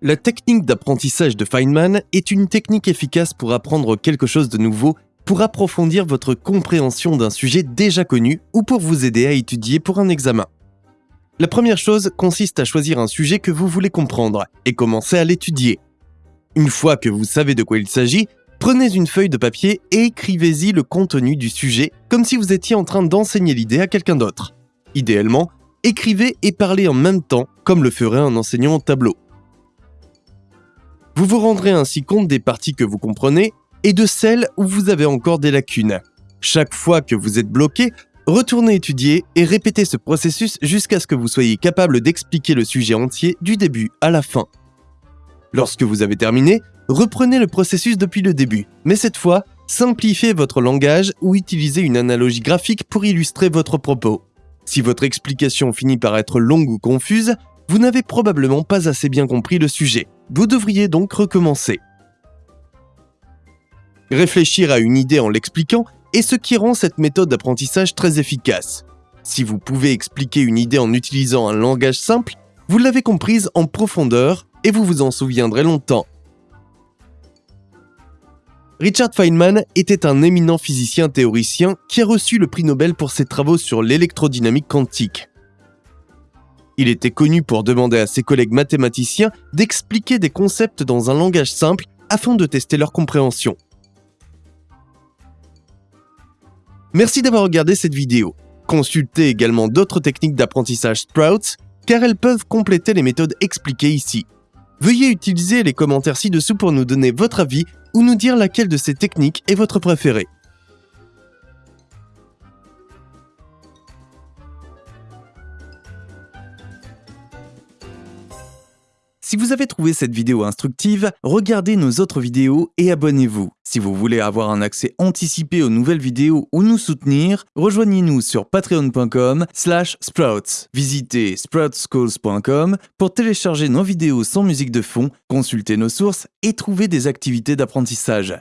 La technique d'apprentissage de Feynman est une technique efficace pour apprendre quelque chose de nouveau, pour approfondir votre compréhension d'un sujet déjà connu ou pour vous aider à étudier pour un examen. La première chose consiste à choisir un sujet que vous voulez comprendre et commencer à l'étudier. Une fois que vous savez de quoi il s'agit, prenez une feuille de papier et écrivez-y le contenu du sujet comme si vous étiez en train d'enseigner l'idée à quelqu'un d'autre. Idéalement, écrivez et parlez en même temps comme le ferait un enseignant au tableau. Vous vous rendrez ainsi compte des parties que vous comprenez et de celles où vous avez encore des lacunes. Chaque fois que vous êtes bloqué, retournez étudier et répétez ce processus jusqu'à ce que vous soyez capable d'expliquer le sujet entier du début à la fin. Lorsque vous avez terminé, reprenez le processus depuis le début, mais cette fois, simplifiez votre langage ou utilisez une analogie graphique pour illustrer votre propos. Si votre explication finit par être longue ou confuse, vous n'avez probablement pas assez bien compris le sujet. Vous devriez donc recommencer. Réfléchir à une idée en l'expliquant est ce qui rend cette méthode d'apprentissage très efficace. Si vous pouvez expliquer une idée en utilisant un langage simple, vous l'avez comprise en profondeur et vous vous en souviendrez longtemps. Richard Feynman était un éminent physicien théoricien qui a reçu le prix Nobel pour ses travaux sur l'électrodynamique quantique. Il était connu pour demander à ses collègues mathématiciens d'expliquer des concepts dans un langage simple afin de tester leur compréhension. Merci d'avoir regardé cette vidéo. Consultez également d'autres techniques d'apprentissage Sprouts car elles peuvent compléter les méthodes expliquées ici. Veuillez utiliser les commentaires ci-dessous pour nous donner votre avis ou nous dire laquelle de ces techniques est votre préférée. Si vous avez trouvé cette vidéo instructive, regardez nos autres vidéos et abonnez-vous. Si vous voulez avoir un accès anticipé aux nouvelles vidéos ou nous soutenir, rejoignez-nous sur patreon.com slash sprouts. Visitez sproutsschools.com pour télécharger nos vidéos sans musique de fond, consulter nos sources et trouver des activités d'apprentissage.